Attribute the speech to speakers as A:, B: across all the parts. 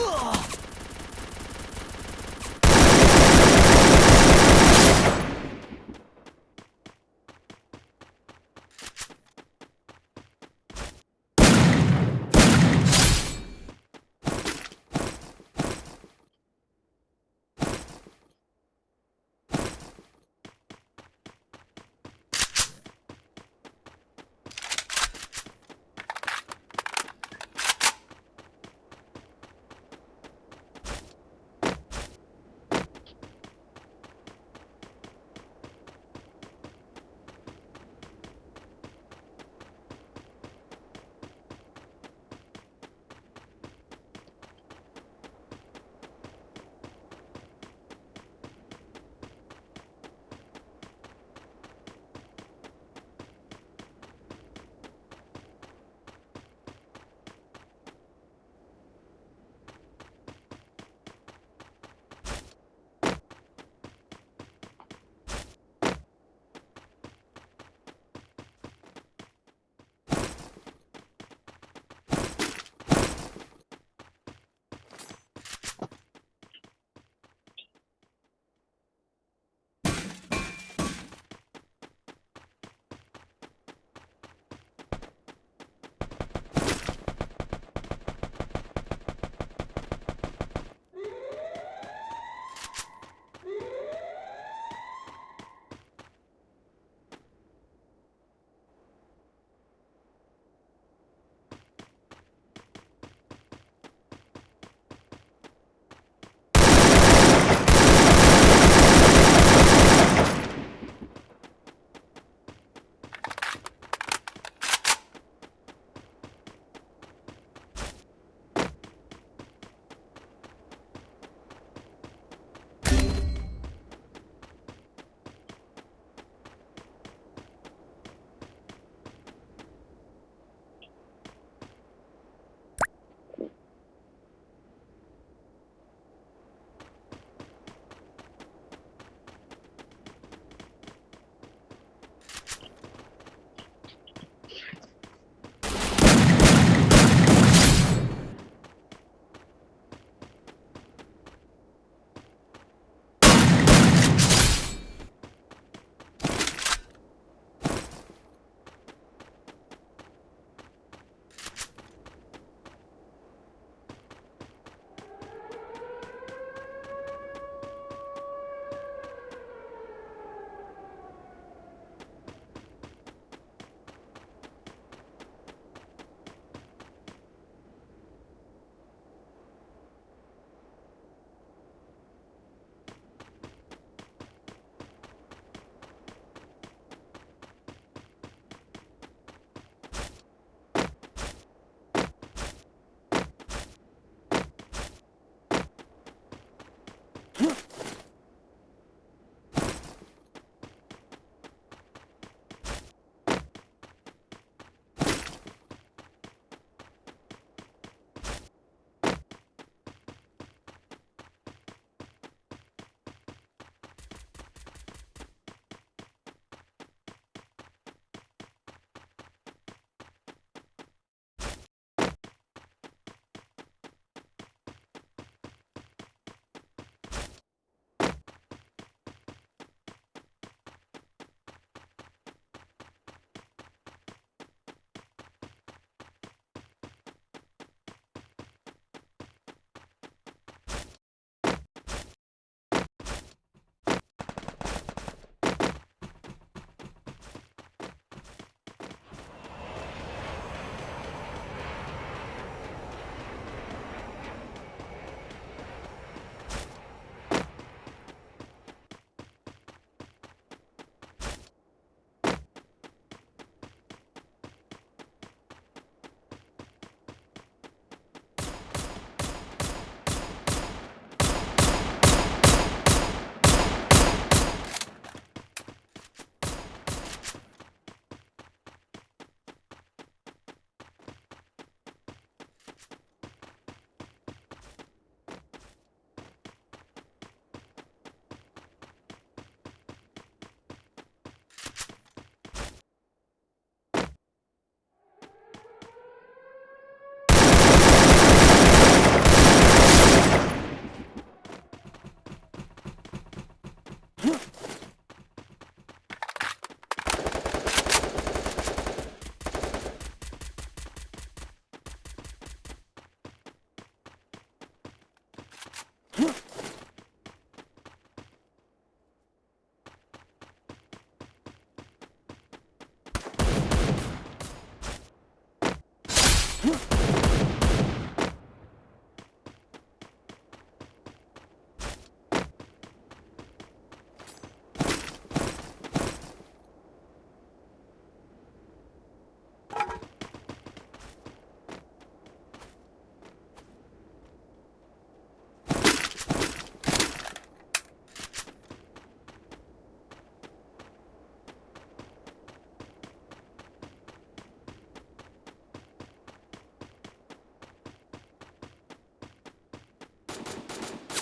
A: Ugh.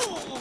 A: Oh.